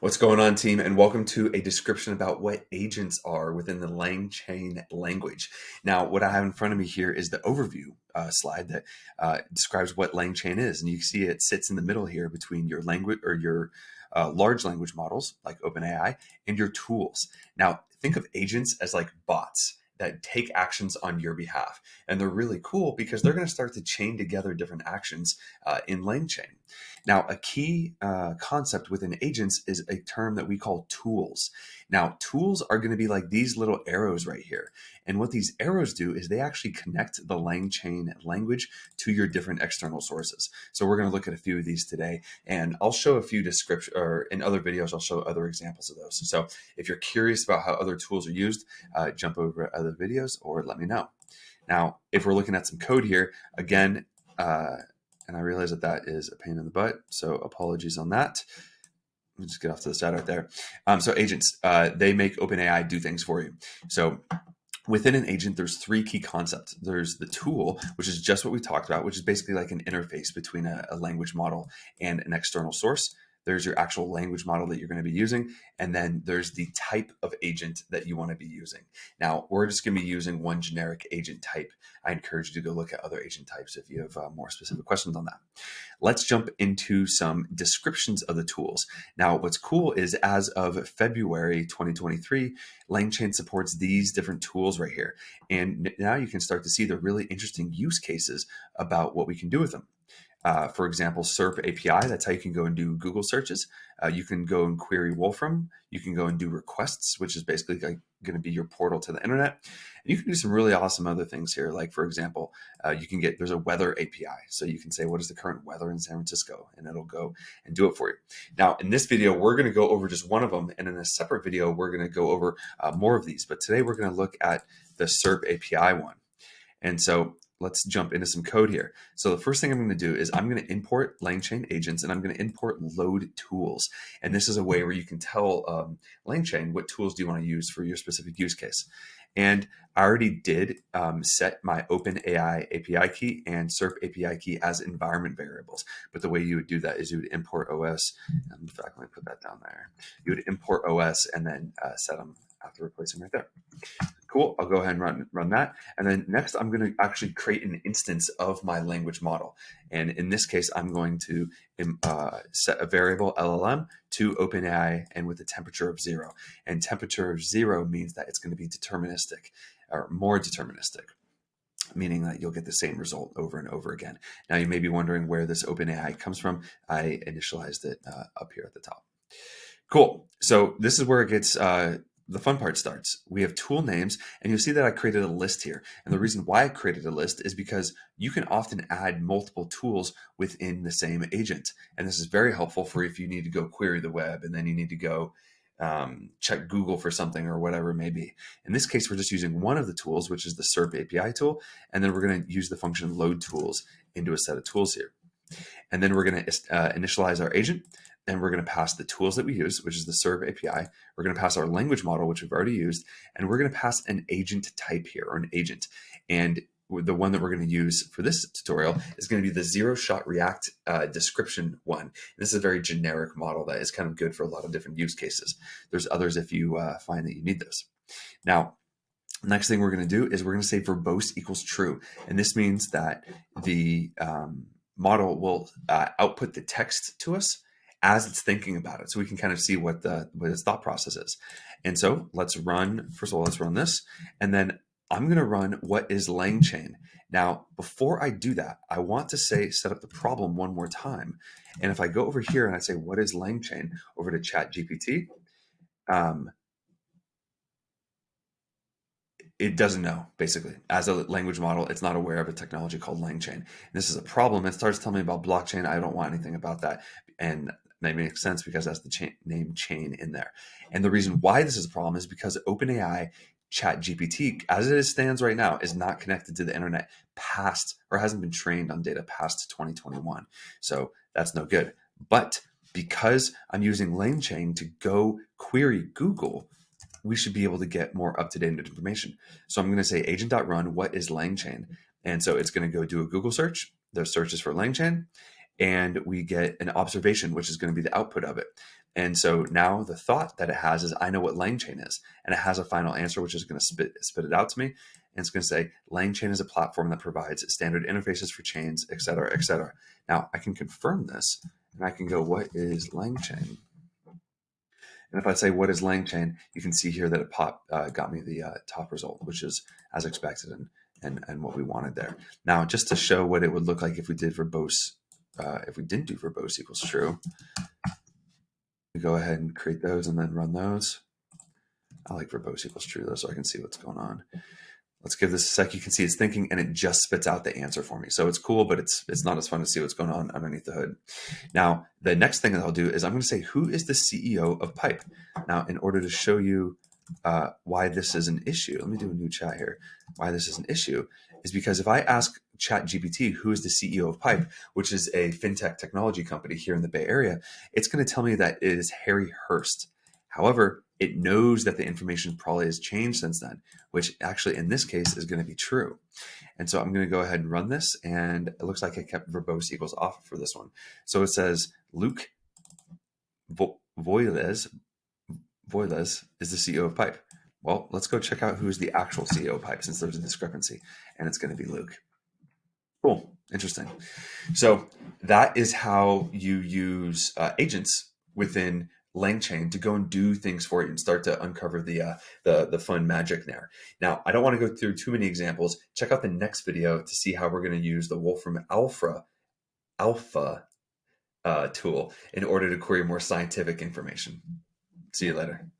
What's going on, team? And welcome to a description about what agents are within the LangChain language. Now, what I have in front of me here is the overview uh, slide that uh, describes what LangChain is. And you see it sits in the middle here between your language or your uh, large language models like OpenAI and your tools. Now, think of agents as like bots that take actions on your behalf. And they're really cool because they're going to start to chain together different actions uh, in LangChain. Now, a key uh, concept within agents is a term that we call tools. Now, tools are going to be like these little arrows right here. And what these arrows do is they actually connect the LangChain language to your different external sources. So we're going to look at a few of these today, and I'll show a few description or in other videos, I'll show other examples of those. So if you're curious about how other tools are used, uh, jump over other videos or let me know. Now, if we're looking at some code here, again, uh, and I realize that that is a pain in the butt. So apologies on that. Let me just get off to the side right there. Um, so agents, uh, they make OpenAI do things for you. So within an agent, there's three key concepts. There's the tool, which is just what we talked about, which is basically like an interface between a, a language model and an external source there's your actual language model that you're going to be using, and then there's the type of agent that you want to be using. Now, we're just going to be using one generic agent type. I encourage you to go look at other agent types if you have uh, more specific questions on that. Let's jump into some descriptions of the tools. Now, what's cool is as of February 2023, LangChain supports these different tools right here. And now you can start to see the really interesting use cases about what we can do with them. Uh, for example, SERP API, that's how you can go and do Google searches. Uh, you can go and query Wolfram. You can go and do requests, which is basically like going to be your portal to the internet. And you can do some really awesome other things here. Like, for example, uh, you can get, there's a weather API. So you can say, what is the current weather in San Francisco? And it'll go and do it for you. Now, in this video, we're going to go over just one of them. And in a separate video, we're going to go over uh, more of these. But today we're going to look at the SERP API one. And so let's jump into some code here. So the first thing I'm going to do is I'm going to import LangChain agents and I'm going to import load tools. And this is a way where you can tell um, LangChain what tools do you want to use for your specific use case. And I already did um, set my OpenAI API key and SERP API key as environment variables. But the way you would do that is you would import OS. In fact, let me put that down there. You would import OS and then uh, set them have to replace them right there. Cool, I'll go ahead and run, run that. And then next I'm gonna actually create an instance of my language model. And in this case, I'm going to uh, set a variable LLM to OpenAI and with a temperature of zero. And temperature of zero means that it's gonna be deterministic or more deterministic meaning that you'll get the same result over and over again. Now you may be wondering where this OpenAI comes from. I initialized it uh, up here at the top. Cool. So this is where it gets uh, the fun part starts. We have tool names, and you'll see that I created a list here. And the reason why I created a list is because you can often add multiple tools within the same agent. And this is very helpful for if you need to go query the web and then you need to go um, check Google for something or whatever it may be. In this case, we're just using one of the tools, which is the SERP API tool. And then we're going to use the function load tools into a set of tools here. And then we're going to uh, initialize our agent and we're going to pass the tools that we use, which is the SERP API. We're going to pass our language model, which we've already used, and we're going to pass an agent type here or an agent. And the one that we're going to use for this tutorial is going to be the zero shot react uh, description one. This is a very generic model that is kind of good for a lot of different use cases. There's others if you uh, find that you need those. Now, next thing we're going to do is we're going to say verbose equals true. And this means that the um, model will uh, output the text to us as it's thinking about it. So we can kind of see what the what its thought process is. And so let's run, first of all, let's run this. And then I'm going to run what is LangChain. Now, before I do that, I want to say, set up the problem one more time. And if I go over here and I say, what is LangChain over to chat GPT, um, it doesn't know basically as a language model it's not aware of a technology called langchain this is a problem it starts telling me about blockchain i don't want anything about that and that makes sense because that's the name chain in there. And the reason why this is a problem is because OpenAI Chat GPT, as it stands right now, is not connected to the internet past or hasn't been trained on data past 2021. So that's no good. But because I'm using LangChain to go query Google, we should be able to get more up-to-date information. So I'm going to say agent.run, what is LangChain? And so it's going to go do a Google search. The search is for LangChain and we get an observation, which is going to be the output of it. And so now the thought that it has is I know what LangChain is, and it has a final answer, which is going to spit, spit it out to me. And it's going to say LangChain is a platform that provides standard interfaces for chains, et cetera, et cetera. Now I can confirm this, and I can go, what is LangChain? And if I say what is LangChain, you can see here that it pop uh, got me the uh, top result, which is as expected and, and and what we wanted there. Now, just to show what it would look like if we did verbose, uh, if we didn't do verbose equals true, we go ahead and create those and then run those. I like verbose equals true though, so I can see what's going on. Let's give this a sec. You can see it's thinking and it just spits out the answer for me. So it's cool, but it's it's not as fun to see what's going on underneath the hood. Now, the next thing that I'll do is I'm going to say, who is the CEO of Pipe? Now, in order to show you uh, why this is an issue, let me do a new chat here. Why this is an issue is because if I ask ChatGPT, who is the CEO of Pipe, which is a fintech technology company here in the Bay Area, it's going to tell me that it is Harry Hurst. However, it knows that the information probably has changed since then, which actually in this case is going to be true. And so I'm going to go ahead and run this. And it looks like I kept verbose equals off for this one. So it says Luke Vo Voiles, Voiles is the CEO of Pipe. Well, let's go check out who's the actual CEO of Pipe since there's a discrepancy. And it's going to be Luke. Cool. Interesting. So that is how you use uh, agents within LangChain to go and do things for you and start to uncover the uh, the the fun magic there. Now, I don't want to go through too many examples. Check out the next video to see how we're going to use the Wolfram Alpha Alpha uh, tool in order to query more scientific information. See you later.